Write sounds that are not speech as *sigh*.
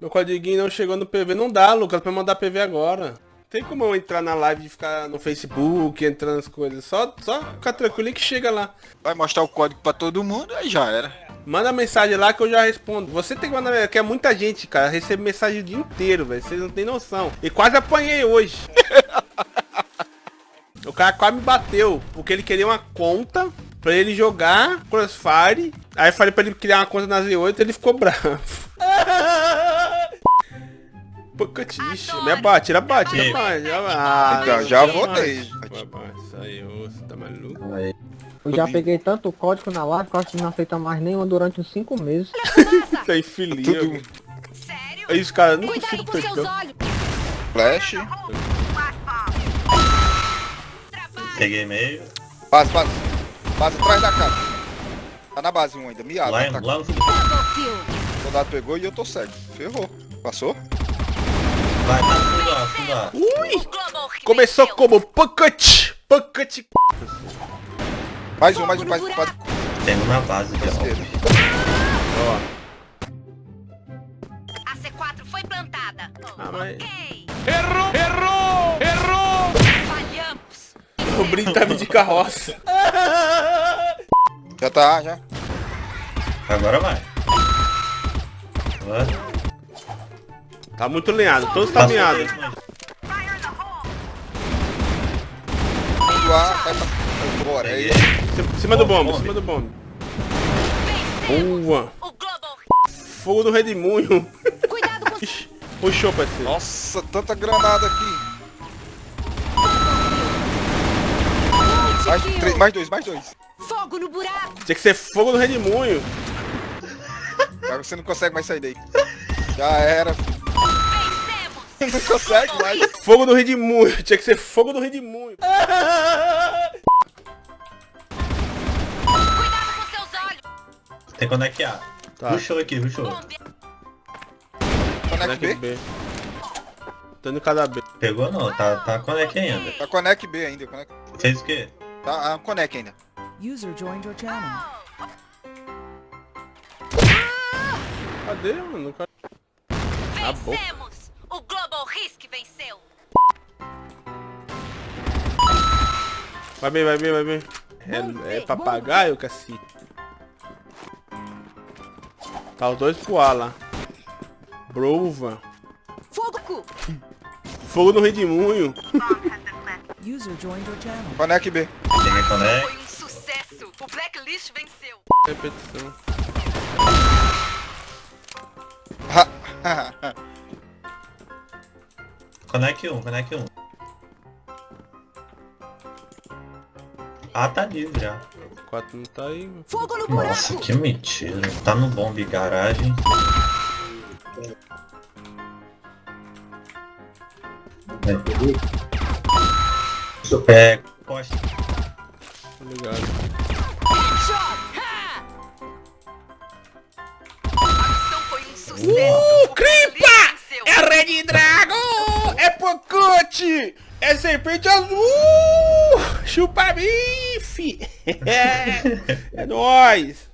Meu codiguinho não chegou no PV. Não dá, Lucas, pra mandar PV agora. Tem como eu entrar na live e ficar no Facebook, entrando nas coisas. Só, só ficar tranquilo que chega lá. Vai mostrar o código pra todo mundo, aí já era. Manda mensagem lá que eu já respondo. Você tem que mandar, que é muita gente, cara. Recebe mensagem o dia inteiro, velho. Vocês não tem noção. E quase apanhei hoje. *laughs* o cara quase me bateu, porque ele queria uma conta pra ele jogar Crossfire. Aí eu falei pra ele criar uma conta na Z8 ele ficou bravo. *laughs* Pocatiche. Me abate, tira abate, tira abate. Ah, Então, já votei. Isso aí, ô, você tá maluco? Eu já peguei tanto código na live que eu acho que não aceita mais nenhuma durante uns 5 meses. Isso aí, filhinho. Tudo É isso, cara. Não Cuidado consigo com seus olhos. flash. Peguei meio. Base, base. Base atrás da casa. Tá na base um ainda. Miado. Lá, tá. no. Double kill. O soldado pegou e eu tô cego. Ferrou. Passou? Começou como Pocket. Pocket. Mais um, mais um, mais um. Base. Tem um na base aqui, Esquerda. ó. Ó. A C4 foi plantada. Ah, mas- Ok. Errou! Errou! Errou! Falhamos. O brinco tava de carroça. Já tá, já. Agora vai. Tá muito lenhado. Todos tá Passou A, vai pra. Bora, é isso. Em cima do bombe, em cima do bombe. Boa. Fogo do redemoinho. Cuidado com *laughs* Puxou, parceiro. Nossa, tanta granada aqui. Mais, três, mais dois, mais dois. fogo no buraco. Tinha que ser fogo do redemoinho. Agora você não consegue mais sair daí. Já era. filho. Não consegue mais. Fogo do redemoinho. *laughs* Tinha que ser fogo do olhos. Tem Connect A. Tá. Rushou aqui, rushou. Conect B? B. Tô indo cada B. Pegou não, tá, tá Connect ainda. Tá Conect B ainda. Conect. Fez o quê? Tá ah, Conect ainda. User joined your channel. Cadê, mano? Cadê? Tá bom. Global Risk venceu. Vai bem, vai bem, vai bem. É, é papagaio, cacete. Tá os dois pro A lá. Brova. Fogo cu. Fogo no redemoinho. User joined your channel. Conect B. Peguei Connect. Foi um sucesso. O Blacklist venceu. Repetição. *laughs* *laughs* Connect 1, Connect 1. Ah, tá livre já. 4 não tá aí. Fogo no Nossa, buraco. que mentira. Tá no bombe garagem. É. Tá ligado. A missão foi um sucesso. Uh, Cripa! É Red Dragon! Pocote! É serpente azul! Chupa bife! *laughs* É, é nóis!